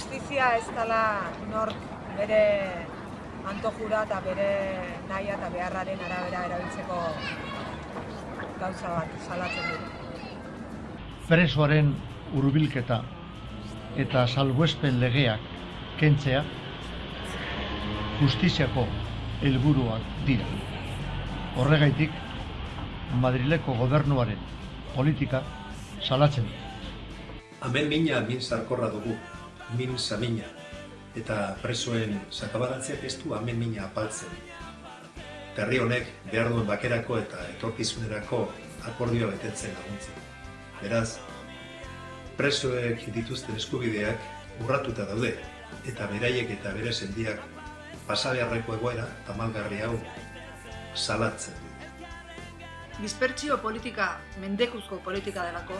justizia ez dela nor bere antojura eta bere nahia eta beharraren arabera erabiltzeko gauza bat salatzen dugu. Presoaren hurbilketa eta salbuespen legeak kentzea justiziako helburuak dira. Horregaitik, Madrileko gobernuaren politika salatzen du. Hemen mina min sarkorra dugu, min samina, eta presoen sakabaratzeak ez du mina apaltzen. Herri honek behar duen bakerako eta etorkizunerako akordioa betetzen laguntzen. Beraz, presoek dituzten eskubideak urratuta daude, eta beraiek eta bere sendiak pasabeharreko egoera tamalgarri hau salatzen. Dispertsio politika mendekuzko politika delako,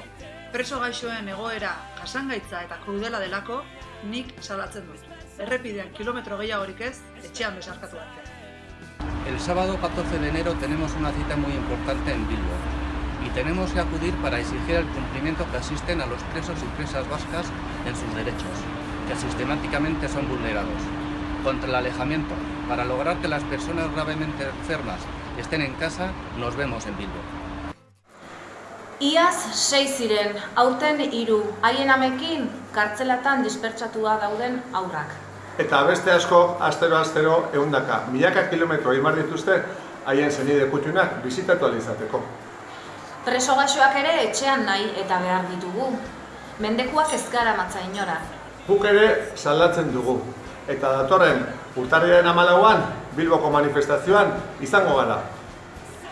preso gaixoen egoera jasangaitza eta krudela delako, nik salatzen dut. Errepidean kilometro gehiagorik ez, etxean besarkatu arte. El sábado 14 de enero tenemos una cita muy importante en Bilbo y tenemos que acudir para exigir el cumplimiento que asisten a los presos y presas vascas en sus derechos, que sistemáticamente son vulnerados. Contra el alejamiento, para lograr que las personas gravemente enfermas estén en casa, nos vemos en Bilbo. Iaz sei ziren, aurten hiru, haien amekin kartzelatan dispertsatua dauden aurrak. Eta beste asko, astero-astero, eundaka, milaka kilometro imar dituzte, haien zenide kutxunak bizitatu alizateko. Preso gaixoak ere etxean nahi eta behar ditugu. Mendekuak ez gara matza inora. Guk ere salatzen dugu. Eta datorren urtarriaren amalauan, Bilboko manifestazioan izango gara.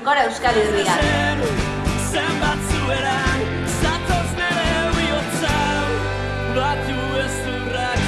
Gora Euskal! Zenbat tu es tu rayo.